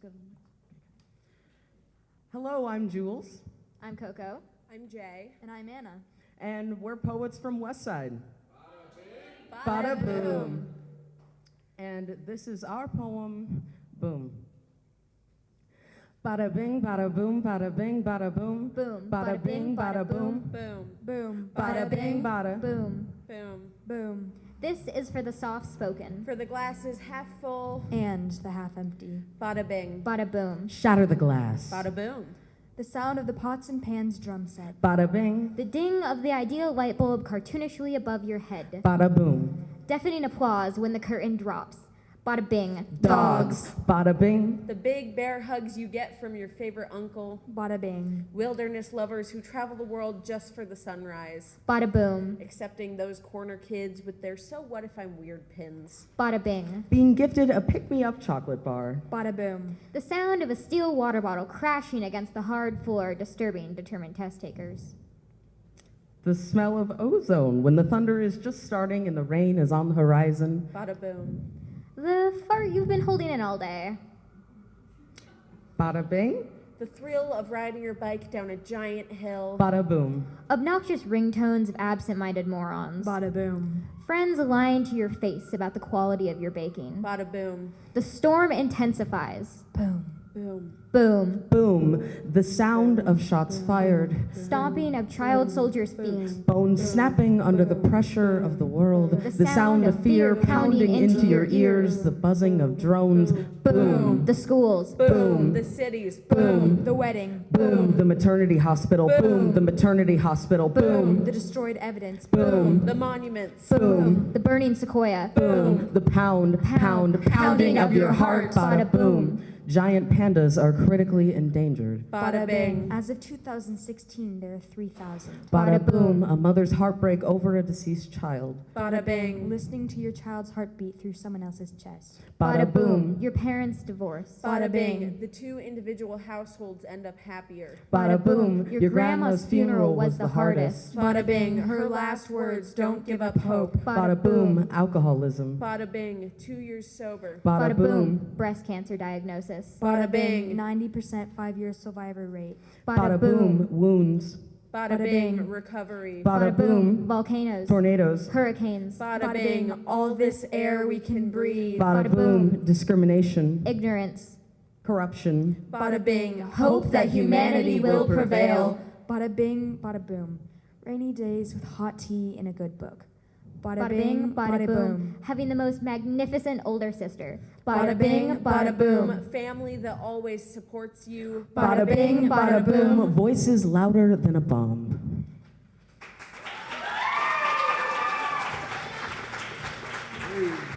Let's go to the next. Hello, I'm Jules, I'm Coco. I'm Jay. And I'm Anna. and we're poets from Westside. Bada boom. And this is our poem, Boom. Bada bing, bada boom, bada bing, bada boom. Boom. Bada bing, bada boom. Boom. Boom. Bada bing, bada. Boom. Boom. Boom. This is for the soft spoken. For the glasses half full. And the half empty. Bada bing. Bada boom. Shatter the glass. Bada boom. The sound of the pots and pans drum set. Bada bing, The ding of the ideal light bulb cartoonishly above your head. bada boom. Deafening applause when the curtain drops. Bada bing. Dogs. Bada bing, The big bear hugs you get from your favorite uncle. Bada bing. Wilderness lovers who travel the world just for the sunrise. Bada boom. Accepting those corner kids with their so what if I'm weird pins. Bada bing. being gifted a pick me up chocolate bar. Bada boom. The sound of a steel water bottle crashing against the hard floor disturbing determined test takers. The smell of ozone when the thunder is just starting and the rain is on the horizon. Bada boom. The fart you've been holding in all day. Bada bing, The thrill of riding your bike down a giant hill. bada boom. Obnoxious ringtones of absent-minded morons. Bada boom. Friends lying to your face about the quality of your baking. Bada boom. The storm intensifies. Boom. Boom. Boom. Boom, the sound of shots fired. Stomping of child soldiers' feet. Bones snapping under the pressure of the world. The sound of fear pounding into your ears. The buzzing of drones. Boom, The schools. Boom. The cities. boom, The wedding. boom. The maternity hospital. Boom, the maternity hospital. Boom, The destroyed evidence. boom, The monuments. boom, The burning sequoia. boom. The pound, pound, pounding of your heart. Bada boom. Giant pandas are critically endangered. Bada bing. As of 2016, there are 3,000. Bada boom, a mother's heartbreak over a deceased child. Bada bing. Listening to your child's heartbeat through someone else's chest. Bada boom, Your parents' divorce. Bada bing. The two individual households end up happier. bada boom. Your grandma's funeral was the hardest. Bada bing. Her last words don't give up hope. Bada boom, alcoholism. Bada bing. Two years sober. Bada boom, Breast cancer diagnosis. Bada bing. 90% five year survivor rate. bada boom, wounds. Bada Bada bing. bing. Recovery. Bada boom, Volcanoes. tornadoes. Hurricanes. Bada bing. All this air we can breathe. Bada Bada boom, boom. discrimination, Ignorance. corruption. Bada bing. Hope that humanity will prevail. Bada bing, bada boom. Rainy days with hot tea and a good book. Bada, Bada bing, bada boom. Having the most magnificent older sister. Bada bing. Bada boom. Family that always supports you. Bada bing, bada boom, voices louder than a bomb.